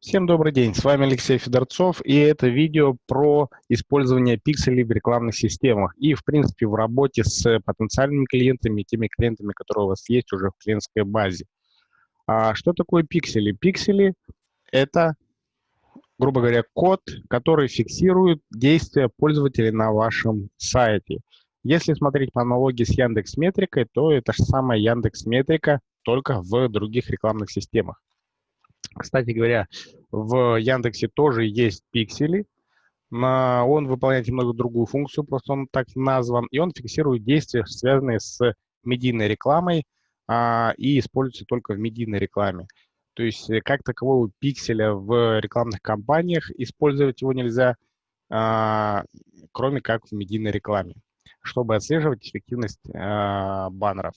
Всем добрый день, с вами Алексей Федорцов, и это видео про использование пикселей в рекламных системах и, в принципе, в работе с потенциальными клиентами, теми клиентами, которые у вас есть уже в клиентской базе. А что такое пиксели? Пиксели – это, грубо говоря, код, который фиксирует действия пользователей на вашем сайте. Если смотреть по аналогии с Яндекс Метрикой, то это же самая Яндекс Метрика, только в других рекламных системах. Кстати говоря, в Яндексе тоже есть пиксели. Он выполняет немного другую функцию, просто он так назван, и он фиксирует действия, связанные с медийной рекламой, а, и используется только в медийной рекламе. То есть э, как такового пикселя в рекламных кампаниях использовать его нельзя, а, кроме как в медийной рекламе, чтобы отслеживать эффективность а, баннеров.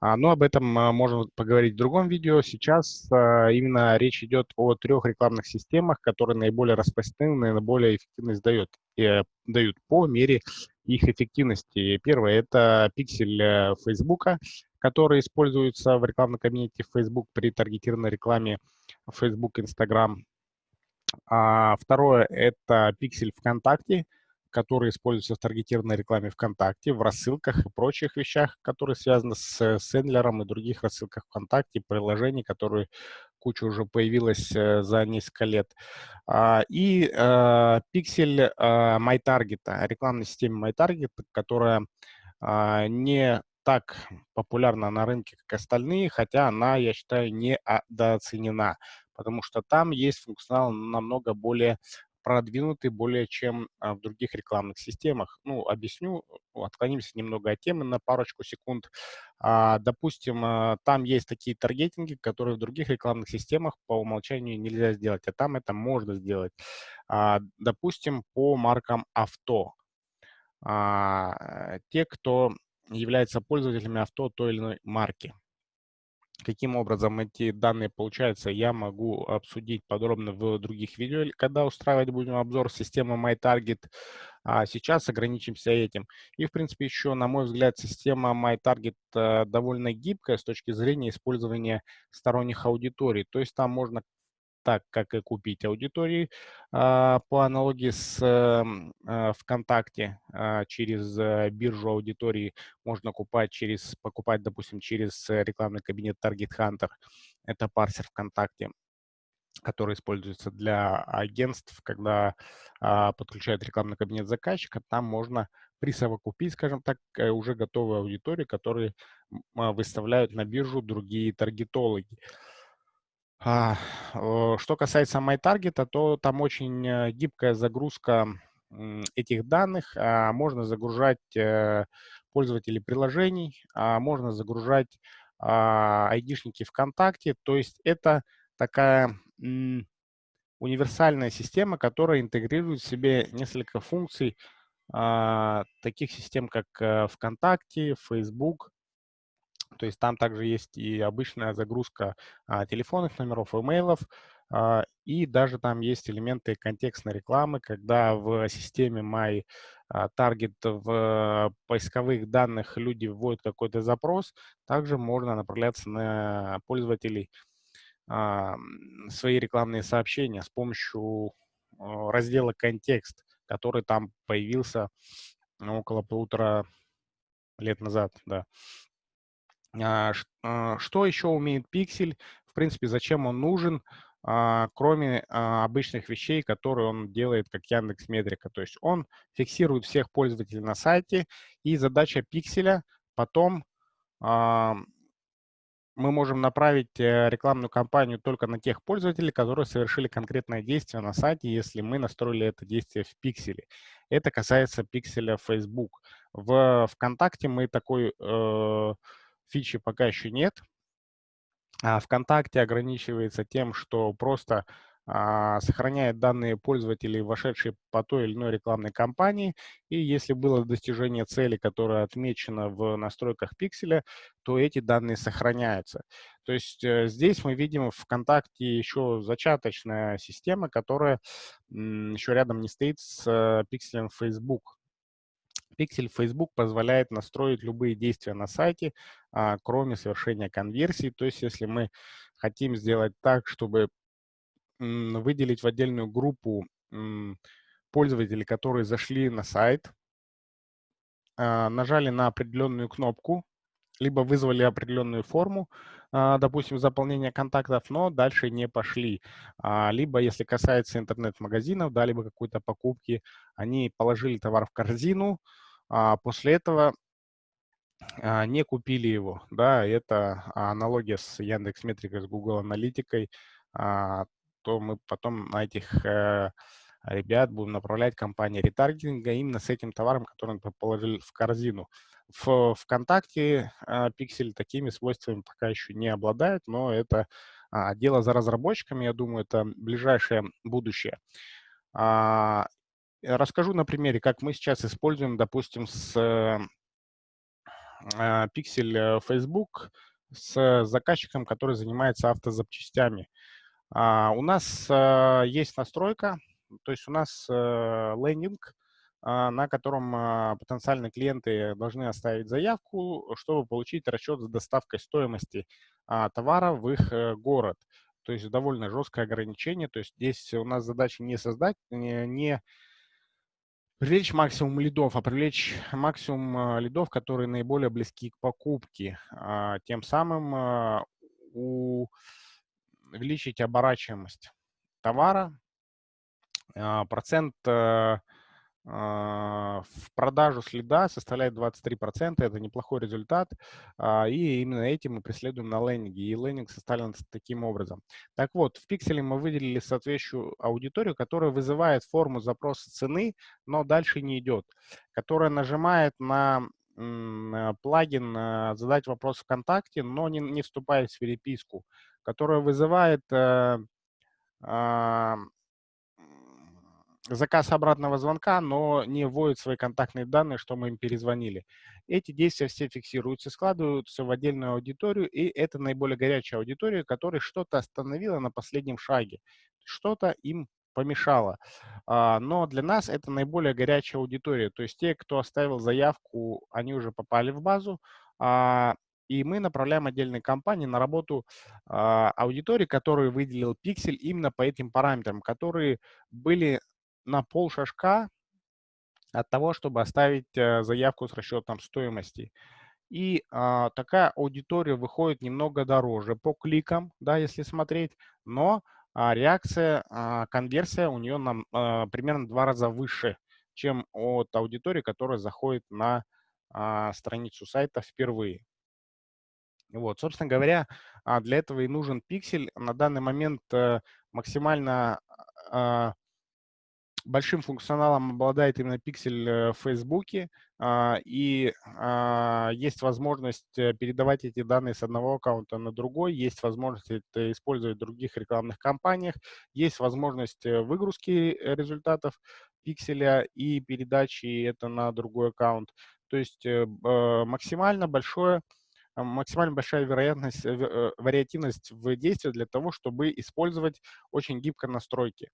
А, но об этом а, можно поговорить в другом видео. Сейчас а, именно речь идет о трех рекламных системах, которые наиболее распространены, наиболее эффективность дают, э, дают по мере их эффективности. Первое – это пиксель э, Facebook, который используется в рекламном кабинете Facebook при таргетированной рекламе Facebook, Instagram. Второе – это пиксель ВКонтакте, которые используются в таргетированной рекламе ВКонтакте, в рассылках и прочих вещах, которые связаны с Сендлером и других рассылках ВКонтакте, приложений, которые куча уже появилась э, за несколько лет. А, и э, пиксель э, MyTarget, рекламной системе MyTarget, которая а, не так популярна на рынке, как остальные, хотя она, я считаю, недооценена, потому что там есть функционал намного более продвинуты более чем а, в других рекламных системах. Ну, объясню, отклонимся немного от темы на парочку секунд. А, допустим, а, там есть такие таргетинги, которые в других рекламных системах по умолчанию нельзя сделать, а там это можно сделать. Допустим, по маркам авто. Те, кто является пользователями авто той или иной марки. Каким образом эти данные получаются, я могу обсудить подробно в других видео, когда устраивать будем обзор системы MyTarget. А сейчас ограничимся этим. И, в принципе, еще, на мой взгляд, система MyTarget э, довольно гибкая с точки зрения использования сторонних аудиторий. То есть там можно так, как и купить аудитории а, по аналогии с эм, а, ВКонтакте а, через э, биржу аудитории можно купать через, покупать, допустим, через рекламный кабинет Target Hunter. Это парсер ВКонтакте который используется для агентств, когда а, подключают рекламный кабинет заказчика, там можно присовокупить, скажем так, э, уже готовую аудиторию, которые выставляют на биржу другие таргетологи. Что касается MyTarget, то там очень э, гибкая загрузка этих данных. А, можно загружать э, пользователей приложений, а, можно загружать айдишники ВКонтакте. То есть это такая универсальная система, которая интегрирует в себе несколько функций таких систем, как э, ВКонтакте, Facebook, то есть там также есть и обычная загрузка а, телефонных номеров, имейлов, а, и даже там есть элементы контекстной рекламы, когда в системе My а, Target в поисковых данных люди вводят какой-то запрос, также можно направляться на пользователей а, свои рекламные сообщения с помощью а, раздела «Контекст», который там появился около полутора лет назад, да. А, а, что еще умеет пиксель? В принципе, зачем он нужен, а, кроме обычных вещей, которые он делает, как Яндекс Метрика. То есть он фиксирует всех пользователей на сайте, и задача пикселя потом мы можем направить э, рекламную кампанию только на тех пользователей, которые совершили конкретное действие на сайте, если мы настроили это действие в пикселе. Это касается пикселя Facebook. В ВКонтакте мы такой э, фичи пока еще нет. А ВКонтакте ограничивается тем, что просто а, сохраняет данные пользователей, вошедшие по той или иной рекламной кампании, и если было достижение цели, которая отмечена в настройках пикселя, то эти данные сохраняются. То есть э, здесь мы видим в ВКонтакте еще зачаточная система, которая еще рядом не стоит с э, пикселем Facebook. Пиксель Facebook позволяет настроить любые действия на сайте, а, кроме совершения конверсии. То есть если мы хотим сделать так, чтобы выделить в отдельную группу пользователей, которые зашли на сайт, а, нажали на определенную кнопку, либо вызвали определенную форму, а, допустим, заполнения контактов, но дальше не пошли. Либо, если касается интернет-магазинов, да, либо какой-то покупки, они положили товар в корзину, после этого не купили его. Да, это аналогия с Яндекс Метрикой, с Google Аналитикой, то мы потом на этих э, ребят будем направлять компании ретаргетинга именно с этим товаром, который мы положили в корзину. В ВКонтакте а, Pixel такими свойствами пока еще не обладает, но это а, дело за разработчиками, я думаю, это ближайшее будущее. А, расскажу на примере, как мы сейчас используем, допустим, с Pixel Facebook с заказчиком, который занимается автозапчастями. У нас есть настройка, то есть у нас э, лендинг, а, на котором а, потенциальные клиенты должны оставить заявку, чтобы получить расчет с доставкой стоимости а, товара в их э, город. То есть довольно жесткое ограничение. То есть здесь у нас задача не создать, не, не привлечь максимум лидов, а привлечь максимум лидов, которые наиболее близки к покупке. Тем самым увеличить оборачиваемость товара, а, процент э, а, в продажу следа составляет 23%, это неплохой результат, а, и именно этим мы преследуем на лендинге, и лендинг составлен таким образом. Так вот, в пикселе мы выделили соответствующую аудиторию, которая вызывает форму запроса цены, но дальше не идет, которая нажимает на плагин «Задать вопрос ВКонтакте», но не, не вступает в переписку, которая вызывает э, заказ обратного звонка, но не вводит свои контактные данные, что мы им перезвонили. Эти действия все фиксируются, складываются в отдельную аудиторию, и это наиболее горячая аудитория, которая что-то остановила на последнем шаге, что-то им помешало. А, но для нас это наиболее горячая аудитория, то есть те, кто оставил заявку, они уже попали в базу, а, и мы направляем отдельные компании на работу э, аудитории, которую выделил Pixel именно по этим параметрам, которые были на пол шажка от того, чтобы оставить э, заявку с расчетом стоимости. И а, такая аудитория выходит немного дороже по кликам, да, если смотреть, но а, реакция, а, конверсия у нее нам а, примерно два раза выше, чем от аудитории, которая заходит на а, страницу сайта впервые. Вот, собственно говоря, а, для этого и нужен пиксель. На данный момент э, максимально а, большим функционалом обладает именно пиксель э, в Фейсбуке, а, и а, есть возможность э, передавать эти данные с одного аккаунта на другой, есть возможность это использовать в других рекламных кампаниях, есть возможность э, выгрузки результатов пикселя и передачи это на другой аккаунт. То есть максимально большое максимально большая вероятность, вариативность в действии для того, чтобы использовать очень гибко настройки.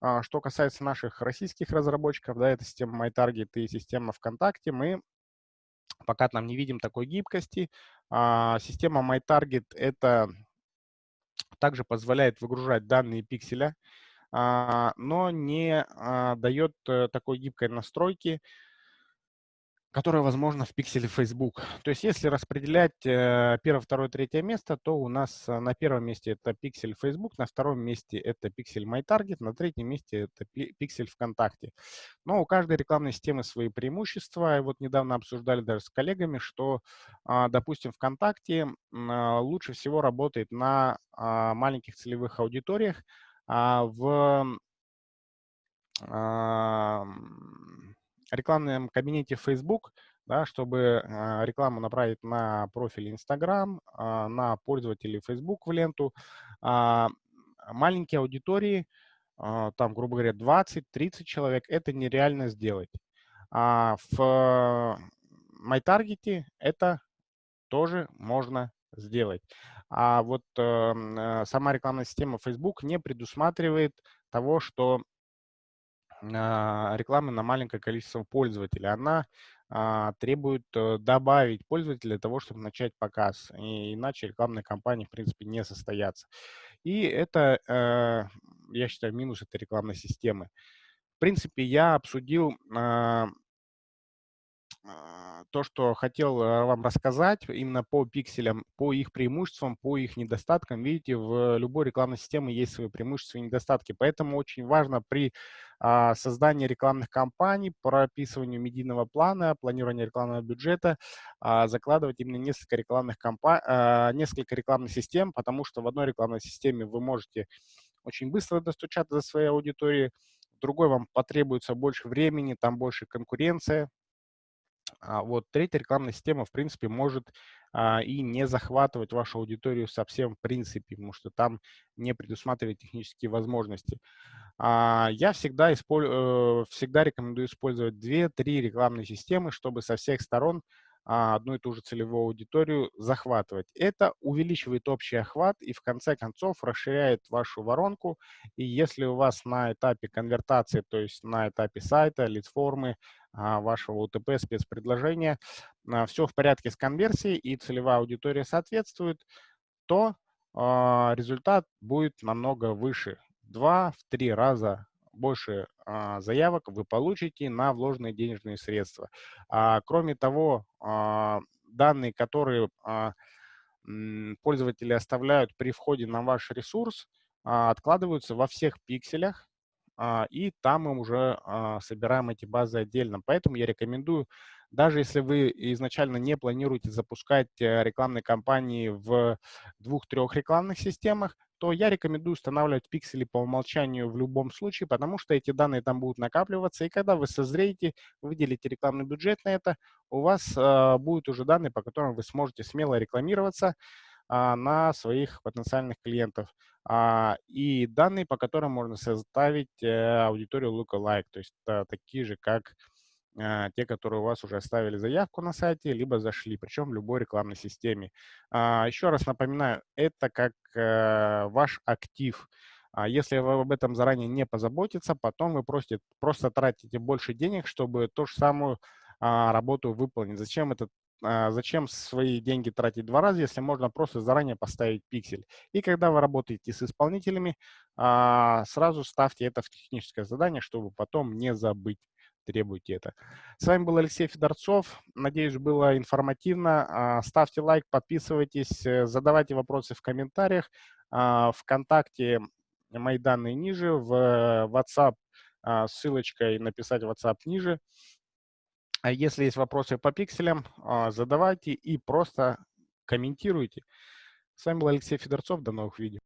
А, что касается наших российских разработчиков, да, это система MyTarget и система ВКонтакте, мы пока там не видим такой гибкости. А, система MyTarget — это также позволяет выгружать данные пикселя, а, но не дает э, такой гибкой настройки, которая возможна в пикселе Facebook. То есть если распределять э, первое, второе, третье место, то у нас э, на первом месте это пиксель Facebook, на втором месте это пиксель MyTarget, на третьем месте это пиксель ВКонтакте. Но у каждой рекламной системы свои преимущества. И вот недавно обсуждали даже с коллегами, что, а, допустим, ВКонтакте а, лучше всего работает на а, маленьких целевых аудиториях, в рекламном кабинете Facebook, да, чтобы э, рекламу направить на профиль Instagram, э, на пользователей Facebook в ленту. Э, маленькие аудитории, там, грубо говоря, 20-30 человек, это нереально сделать. А в MyTarget это тоже можно сделать. А вот эм, э, сама рекламная система Facebook не предусматривает того, что а, рекламы на маленькое количество пользователей. Она а, требует э, добавить пользователя для того, чтобы начать показ. И иначе рекламные кампании, в принципе, не состоятся. И это, э, я считаю, минус этой рекламной системы. В принципе, я обсудил а, а, то, что хотел э, вам рассказать именно по пикселям, по их преимуществам, по их недостаткам. Видите, в любой рекламной системе есть свои преимущества и недостатки. Поэтому очень важно при а, создании рекламных кампаний, прописыванию медийного плана, планировании рекламного бюджета а, закладывать именно несколько рекламных, компа несколько рекламных систем, потому что в одной рекламной системе вы можете очень быстро достучаться до своей аудитории, другой вам потребуется больше времени, там больше конкуренция, а вот третья рекламная система, в принципе, может а, и не захватывать вашу аудиторию совсем в принципе, потому что там не предусматривает технические возможности. А, я всегда, исполь... э, всегда рекомендую использовать 2-3 рекламные системы, чтобы со всех сторон а, одну и ту же целевую аудиторию захватывать. Это увеличивает общий охват и в конце концов расширяет вашу воронку. И если у вас на этапе конвертации, то есть на этапе сайта, лид-формы, а, вашего УТП, спецпредложения, а, все в порядке с конверсией и целевая аудитория соответствует, то результат будет намного выше. Два, в три раза больше а, заявок вы получите на вложенные денежные средства. А, кроме того, а, данные, которые а, пользователи оставляют при входе на ваш ресурс, а, откладываются во всех пикселях, а, и там мы уже а, собираем эти базы отдельно. Поэтому я рекомендую даже если вы изначально не планируете запускать э, рекламные кампании в двух-трех рекламных системах, то я рекомендую устанавливать пиксели по умолчанию в любом случае, потому что эти данные там будут накапливаться, и когда вы созреете, выделите рекламный бюджет на это, у вас э, будут уже данные, по которым вы сможете смело рекламироваться на своих потенциальных клиентов. А, и данные, по которым можно составить э, аудиторию lookalike, то есть э, такие же, как а, те, которые у вас уже оставили заявку на сайте, либо зашли, причем в любой рекламной системе. А, еще раз напоминаю, это как э, ваш актив. А если вы об этом заранее не позаботиться, потом вы просто, просто тратите больше денег, чтобы ту же самую работу выполнить. Зачем это зачем свои деньги тратить два раза, если можно просто заранее поставить пиксель. И когда вы работаете с исполнителями, сразу ставьте это в техническое задание, чтобы потом не забыть требуйте это. С вами был Алексей Федорцов. Надеюсь, было информативно. А, ставьте лайк, подписывайтесь, э, задавайте вопросы в комментариях. А, Вконтакте мои данные ниже, в WhatsApp а, ссылочкой написать WhatsApp ниже. А если есть вопросы по пикселям, задавайте и просто комментируйте. С вами был Алексей Федорцов. До новых видео.